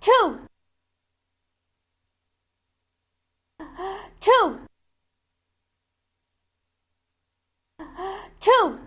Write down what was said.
two two two